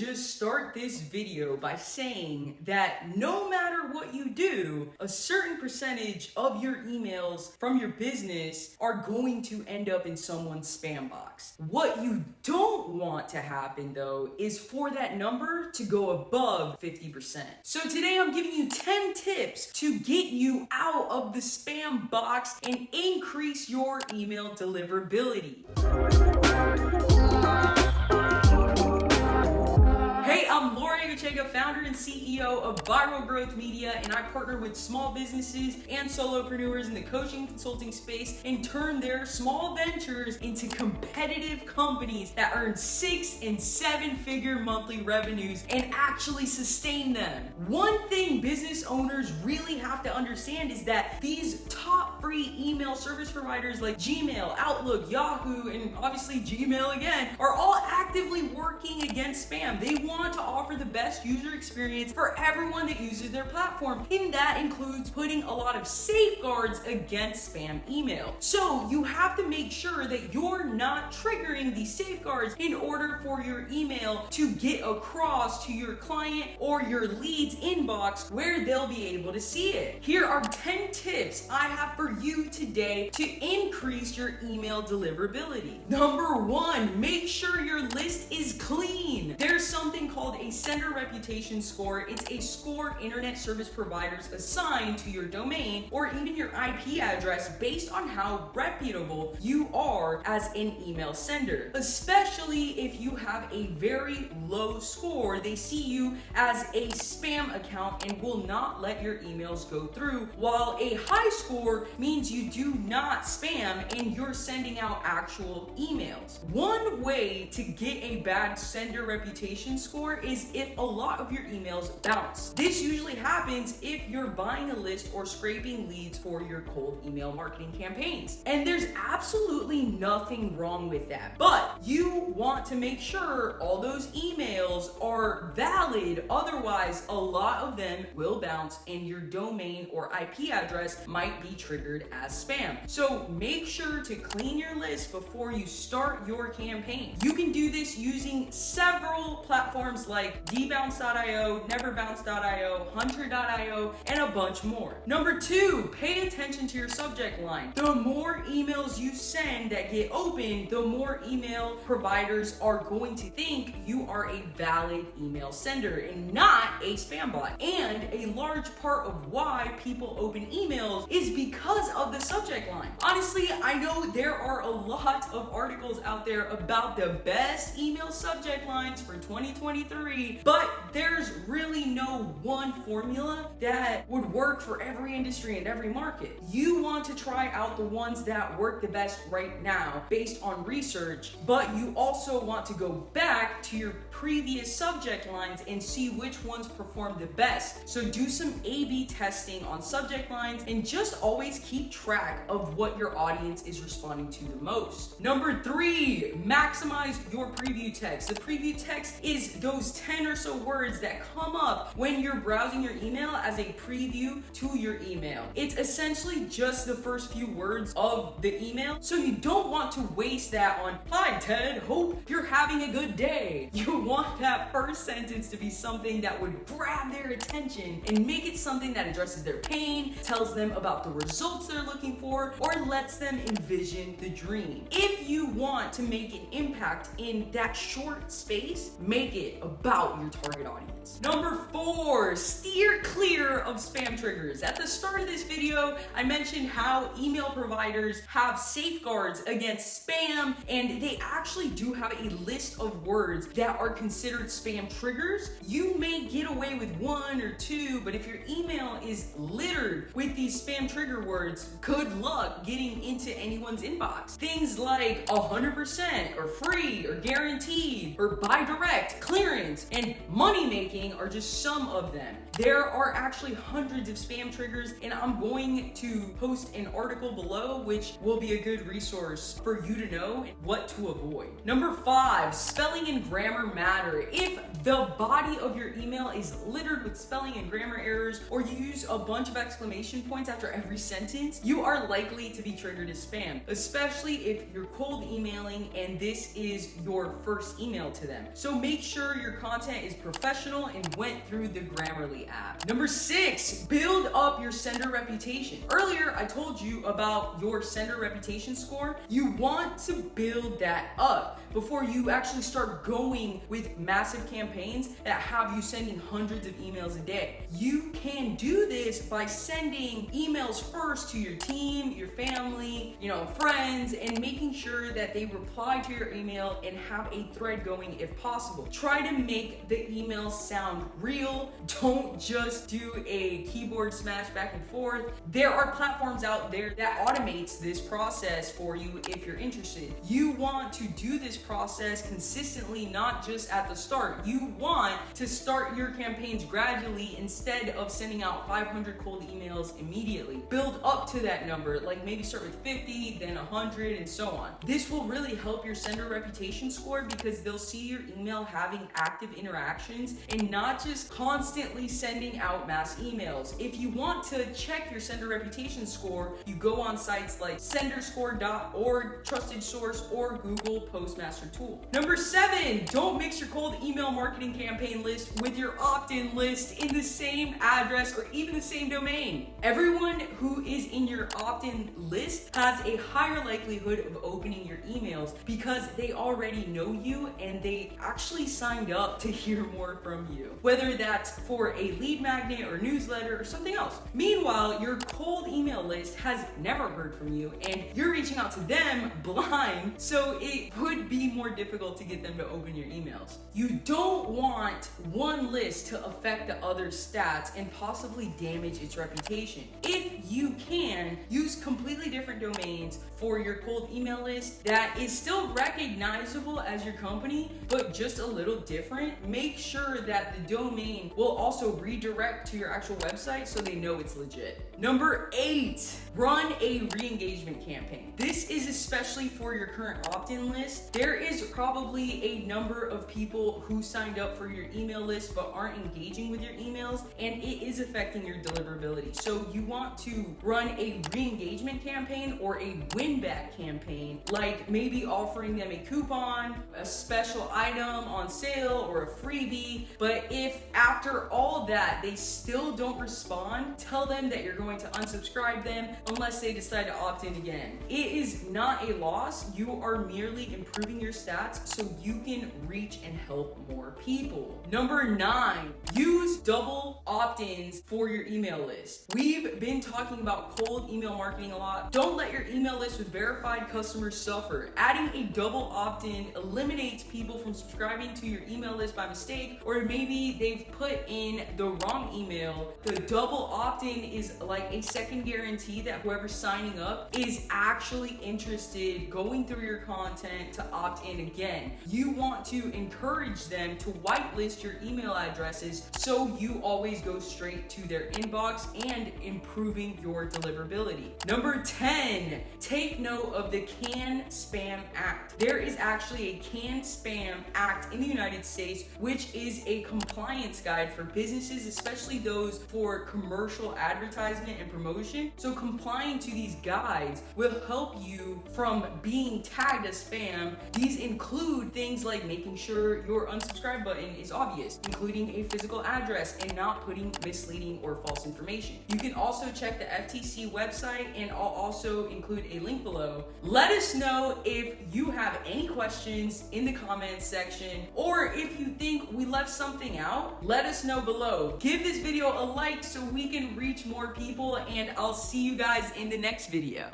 just start this video by saying that no matter what you do, a certain percentage of your emails from your business are going to end up in someone's spam box. What you don't want to happen though is for that number to go above 50%. So today I'm giving you 10 tips to get you out of the spam box and increase your email deliverability. Gachega, founder and CEO of Viral Growth Media, and I partner with small businesses and solopreneurs in the coaching consulting space and turn their small ventures into competitive companies that earn six and seven figure monthly revenues and actually sustain them. One thing business owners really have to understand is that these top free email service providers like Gmail, Outlook, Yahoo, and obviously Gmail again are all actively working against spam. They want to offer the best user experience for everyone that uses their platform. And that includes putting a lot of safeguards against spam email. So you have to make sure that you're not triggering these safeguards in order for your email to get across to your client or your leads inbox where they'll be able to see it. Here are 10 tips I have for you today to increase your email deliverability. Number one, make sure your list is clean. There's something called a sender reputation score. It's a score internet service providers assign to your domain or even your IP address based on how reputable you are as an email sender. Especially if you have a very low score, they see you as a spam account and will not let your emails go through, while a high score means you do not spam and you're sending out actual emails. One way to get a bad sender reputation score is if a lot of your emails bounce. This usually happens if you're buying a list or scraping leads for your cold email marketing campaigns. And there's absolutely nothing wrong with that. But you want to make sure all those emails are valid. Otherwise, a lot of them will bounce and your domain or IP address might be triggered as spam. So make sure to clean your list before you start your campaign. You can do this using several platforms like debounce.io, neverbounce.io, hunter.io, and a bunch more. Number two, pay attention to your subject line. The more emails you send that get open, the more email providers are going to think you are a valid email sender and not a spam bot. And a large part of why people open emails is because of the subject line. Honestly, I know there are a lot of articles out there about the best email subject lines for 2023, but there's really no one formula that would work for every industry and every market. You want to try out the ones that work the best right now based on research, but you also want to go back to your previous subject lines and see which ones perform the best. So do some A-B testing on subject lines and just always keep track of what your audience is responding to the most. Number three, maximize your preview text. The preview text is those 10 or so words that come up when you're browsing your email as a preview to your email. It's essentially just the first few words of the email. So you don't want to waste that on, hi Ted, hope you're having a good day. You want that first sentence to be something that would grab their attention and make it something that addresses their pain, tells them about the results they're looking for, or lets them envision the dream. If you want to make an impact in that short space, make it about your target audience. Number four, steer clear of spam triggers. At the start of this video, I mentioned how email providers have safeguards against spam, and they actually do have a list of words that are considered spam triggers. You may get away with one or two, but if your email is littered with these spam trigger words, good luck getting into anyone's inbox. Things like 100% or free or guaranteed or buy direct, clearance, and money making are just some of them. There are actually hundreds of spam triggers and I'm going to post an article below which will be a good resource for you to know what to avoid. Number five, spelling and grammar matter. If the body of your email is littered with spelling and grammar errors or you use a bunch of exclamation points after every sentence, you are likely to be triggered as spam, especially if you're cold emailing and this is your first email to them. So make sure your content is professional and went through the Grammarly app. Number six, build up your sender reputation. Earlier, I told you about your sender reputation score. You want to build that up before you actually start going with massive campaigns that have you sending hundreds of emails a day. You can do this by sending emails first to your team, your family, you know, friends, and making sure that they reply to your email and have a thread going if possible. Try to make the emails sound real. Don't just do a keyboard smash back and forth. There are platforms out there that automates this process for you if you're interested. You want to do this process consistently, not just at the start. You want to start your campaigns gradually instead of sending out 500 cold emails immediately. Build up to that number, like maybe start with 50, then 100, and so on. This will really help your sender reputation score because they'll see your email having active interactions and not just constantly sending out mass emails. If you want to check your sender reputation score, you go on sites like senderscore.org, Trusted Source, or Google Postmaster Tool. Number seven, don't mix your cold email marketing campaign list with your opt-in list in the same address or even the same domain. Everyone who is in your opt-in list has a higher likelihood of opening your emails because they already know you and they actually signed up to hear more from you. Whether that's for a lead magnet or newsletter or something else. Meanwhile, your cold email list has never heard from you and you're reaching out to them blind, so it would be more difficult to get them to open your emails. You don't want one list to affect the other stats and possibly damage its reputation. If you can, use completely different domains for your cold email list that is still recognizable as your company, but just a little different. Make sure that the domain will also redirect to your actual website so they know it's legit. Number eight, run a re-engagement campaign. This is especially for your current opt-in list. There is probably a number of people who signed up for your email list but aren't engaging with your emails and it is affecting your deliverability. So you want to run a re-engagement campaign or a win-back campaign, like maybe offering them a coupon, a special item on sale, or a freebie. But if after all that they still don't respond, tell them that you're going to unsubscribe them unless they decide to opt in again. It is not a loss. You are merely improving your stats so you can reach and help more people. Number nine, use double opt-ins for your email list. We've been talking about cold email marketing a lot. Don't let your email list with verified customers suffer. Adding a double opt-in eliminates people from subscribing to your email list by mistake, or maybe they've put in the wrong email. The double opt-in is like a second guarantee that whoever's signing up is actually interested going through your content to opt in again. You want to encourage them to whitelist your email addresses so you always go straight to their inbox and improving your deliverability. Number 10, take note of the CAN Spam Act. There is actually a CAN Spam Act in the United States, which is a compliance guide for businesses, especially those for commercial advertisement and promotion. So complying to these guides will help you from being tagged as spam. These include things like making sure your unsubscribe button is obvious, including a physical address and not putting misleading or false information. You can also check the FTC website and I'll also include a link below. Let us know if you have any questions in the comments section or if you think we left something out, let us know below. Give this video a like so we can reach more people and I'll see you guys in the next video.